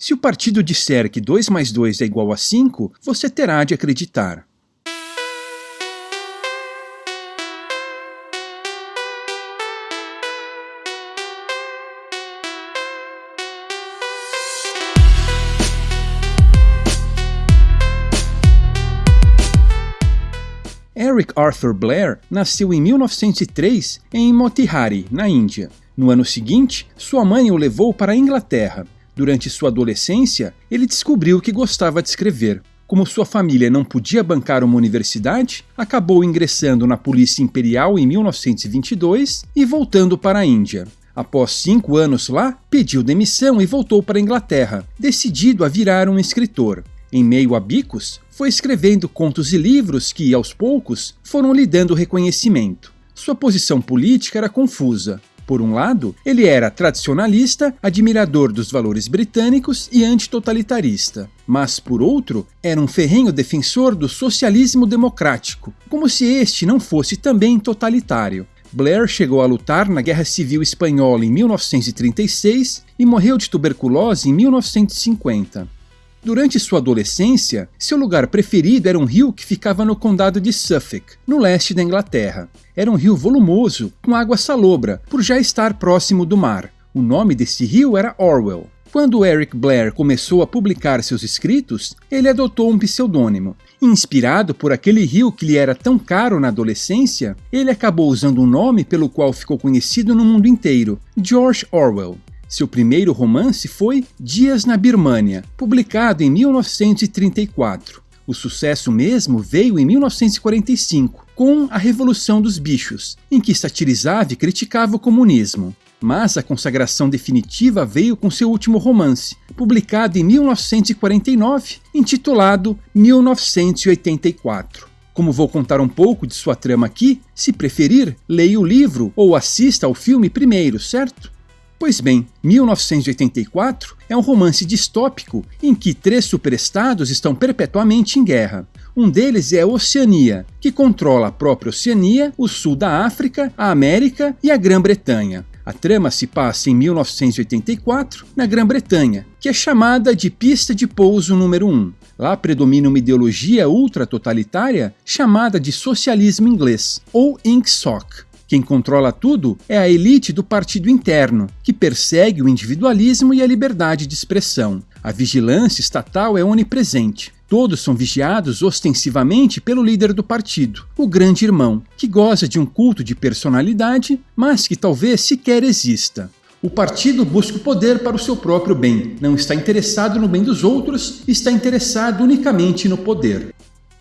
Se o partido disser que 2 mais 2 é igual a 5, você terá de acreditar. Eric Arthur Blair nasceu em 1903 em Motihari, na Índia. No ano seguinte, sua mãe o levou para a Inglaterra. Durante sua adolescência, ele descobriu que gostava de escrever. Como sua família não podia bancar uma universidade, acabou ingressando na Polícia Imperial em 1922 e voltando para a Índia. Após cinco anos lá, pediu demissão e voltou para a Inglaterra, decidido a virar um escritor. Em meio a bicos, foi escrevendo contos e livros que, aos poucos, foram lhe dando reconhecimento. Sua posição política era confusa. Por um lado, ele era tradicionalista, admirador dos valores britânicos e antitotalitarista. Mas, por outro, era um ferrenho defensor do socialismo democrático, como se este não fosse também totalitário. Blair chegou a lutar na Guerra Civil Espanhola em 1936 e morreu de tuberculose em 1950. Durante sua adolescência, seu lugar preferido era um rio que ficava no condado de Suffolk, no leste da Inglaterra. Era um rio volumoso, com água salobra, por já estar próximo do mar. O nome desse rio era Orwell. Quando Eric Blair começou a publicar seus escritos, ele adotou um pseudônimo. Inspirado por aquele rio que lhe era tão caro na adolescência, ele acabou usando um nome pelo qual ficou conhecido no mundo inteiro, George Orwell. Seu primeiro romance foi Dias na Birmânia, publicado em 1934. O sucesso mesmo veio em 1945, com A Revolução dos Bichos, em que satirizava e criticava o comunismo. Mas a consagração definitiva veio com seu último romance, publicado em 1949, intitulado 1984. Como vou contar um pouco de sua trama aqui, se preferir, leia o livro ou assista ao filme primeiro, certo? Pois bem, 1984 é um romance distópico em que três superestados estão perpetuamente em guerra. Um deles é a Oceania, que controla a própria Oceania, o sul da África, a América e a Grã-Bretanha. A trama se passa em 1984, na Grã-Bretanha, que é chamada de pista de pouso número 1. Lá predomina uma ideologia ultra-totalitária chamada de socialismo inglês, ou INCSOC. Quem controla tudo é a elite do partido interno, que persegue o individualismo e a liberdade de expressão. A vigilância estatal é onipresente. Todos são vigiados ostensivamente pelo líder do partido, o Grande Irmão, que goza de um culto de personalidade, mas que talvez sequer exista. O partido busca o poder para o seu próprio bem, não está interessado no bem dos outros, está interessado unicamente no poder.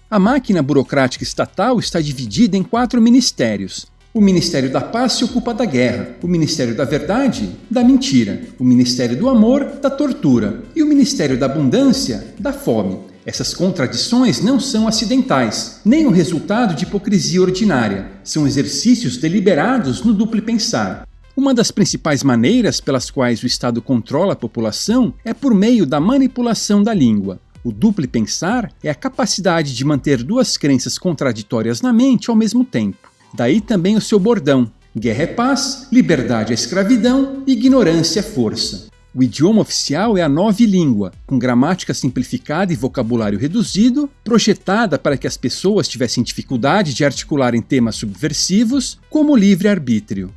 A máquina burocrática estatal está dividida em quatro ministérios, o Ministério da Paz se ocupa da guerra, o Ministério da Verdade, da mentira, o Ministério do Amor, da tortura e o Ministério da Abundância, da fome. Essas contradições não são acidentais, nem o resultado de hipocrisia ordinária, são exercícios deliberados no duplo pensar. Uma das principais maneiras pelas quais o Estado controla a população é por meio da manipulação da língua. O duplo pensar é a capacidade de manter duas crenças contraditórias na mente ao mesmo tempo. Daí também o seu bordão: guerra é paz, liberdade é escravidão, ignorância é força. O idioma oficial é a nova língua, com gramática simplificada e vocabulário reduzido, projetada para que as pessoas tivessem dificuldade de articular em temas subversivos, como livre-arbítrio.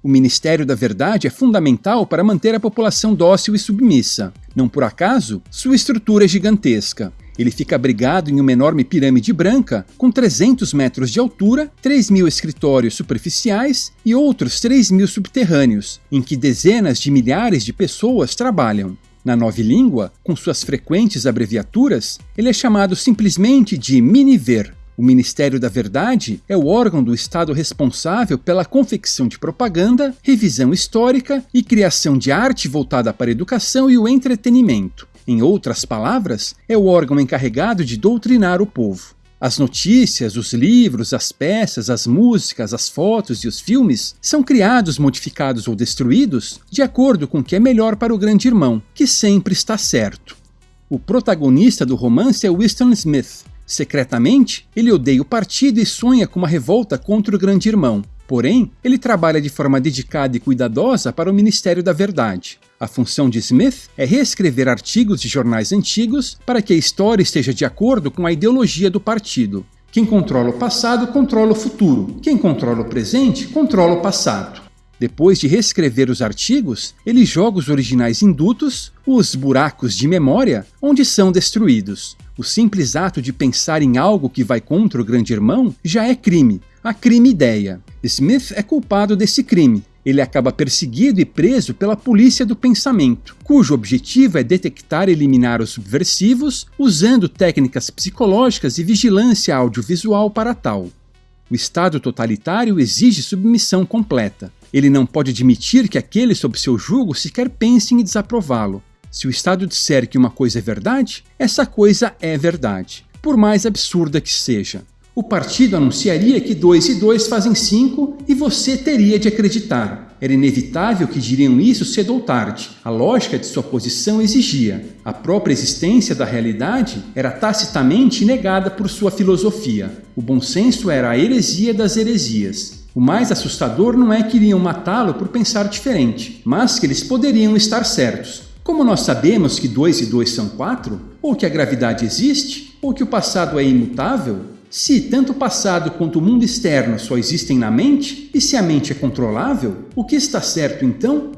O Ministério da Verdade é fundamental para manter a população dócil e submissa. Não por acaso, sua estrutura é gigantesca. Ele fica abrigado em uma enorme pirâmide branca, com 300 metros de altura, 3 mil escritórios superficiais e outros 3 mil subterrâneos, em que dezenas de milhares de pessoas trabalham. Na nova língua, com suas frequentes abreviaturas, ele é chamado simplesmente de Miniver. O Ministério da Verdade é o órgão do Estado responsável pela confecção de propaganda, revisão histórica e criação de arte voltada para a educação e o entretenimento. Em outras palavras, é o órgão encarregado de doutrinar o povo. As notícias, os livros, as peças, as músicas, as fotos e os filmes são criados, modificados ou destruídos de acordo com o que é melhor para o grande irmão, que sempre está certo. O protagonista do romance é Winston Smith. Secretamente, ele odeia o partido e sonha com uma revolta contra o grande irmão. Porém, ele trabalha de forma dedicada e cuidadosa para o Ministério da Verdade. A função de Smith é reescrever artigos de jornais antigos para que a história esteja de acordo com a ideologia do partido. Quem controla o passado controla o futuro. Quem controla o presente controla o passado. Depois de reescrever os artigos, ele joga os originais indutos, os buracos de memória, onde são destruídos. O simples ato de pensar em algo que vai contra o grande irmão já é crime, a crime-ideia. Smith é culpado desse crime, ele acaba perseguido e preso pela polícia do pensamento, cujo objetivo é detectar e eliminar os subversivos usando técnicas psicológicas e vigilância audiovisual para tal. O Estado totalitário exige submissão completa. Ele não pode admitir que aqueles sob seu jugo sequer pensem em desaprová-lo. Se o Estado disser que uma coisa é verdade, essa coisa é verdade, por mais absurda que seja o partido anunciaria que 2 e 2 fazem 5 e você teria de acreditar. Era inevitável que diriam isso cedo ou tarde. A lógica de sua posição exigia. A própria existência da realidade era tacitamente negada por sua filosofia. O bom senso era a heresia das heresias. O mais assustador não é que iriam matá-lo por pensar diferente, mas que eles poderiam estar certos. Como nós sabemos que 2 e 2 são 4, ou que a gravidade existe, ou que o passado é imutável, se tanto o passado quanto o mundo externo só existem na mente, e se a mente é controlável, o que está certo então?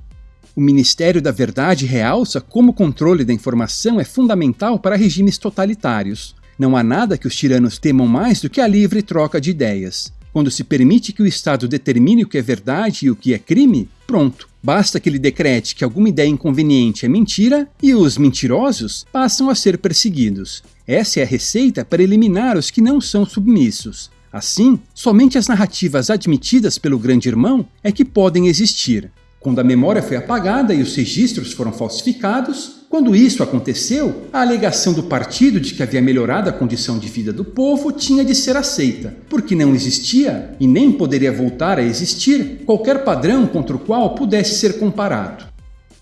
O Ministério da Verdade realça como o controle da informação é fundamental para regimes totalitários. Não há nada que os tiranos temam mais do que a livre troca de ideias. Quando se permite que o Estado determine o que é verdade e o que é crime, pronto. Basta que ele decrete que alguma ideia inconveniente é mentira e os mentirosos passam a ser perseguidos. Essa é a receita para eliminar os que não são submissos. Assim, somente as narrativas admitidas pelo Grande Irmão é que podem existir. Quando a memória foi apagada e os registros foram falsificados, quando isso aconteceu, a alegação do partido de que havia melhorado a condição de vida do povo tinha de ser aceita, porque não existia, e nem poderia voltar a existir, qualquer padrão contra o qual pudesse ser comparado.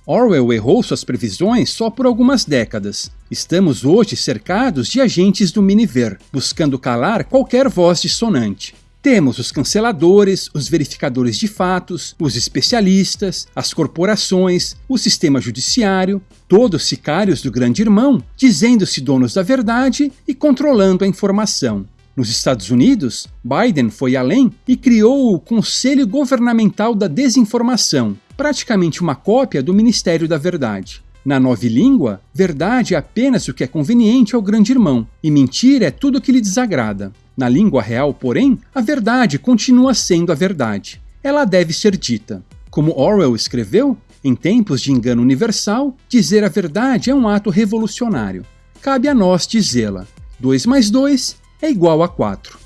Orwell errou suas previsões só por algumas décadas. Estamos hoje cercados de agentes do Miniver, buscando calar qualquer voz dissonante. Temos os canceladores, os verificadores de fatos, os especialistas, as corporações, o sistema judiciário, todos sicários do grande irmão, dizendo-se donos da verdade e controlando a informação. Nos Estados Unidos, Biden foi além e criou o Conselho Governamental da Desinformação, praticamente uma cópia do Ministério da Verdade. Na nova língua, verdade é apenas o que é conveniente ao grande irmão, e mentira é tudo o que lhe desagrada. Na língua real, porém, a verdade continua sendo a verdade. Ela deve ser dita. Como Orwell escreveu, em tempos de engano universal, dizer a verdade é um ato revolucionário. Cabe a nós dizê-la. 2 mais 2 é igual a 4.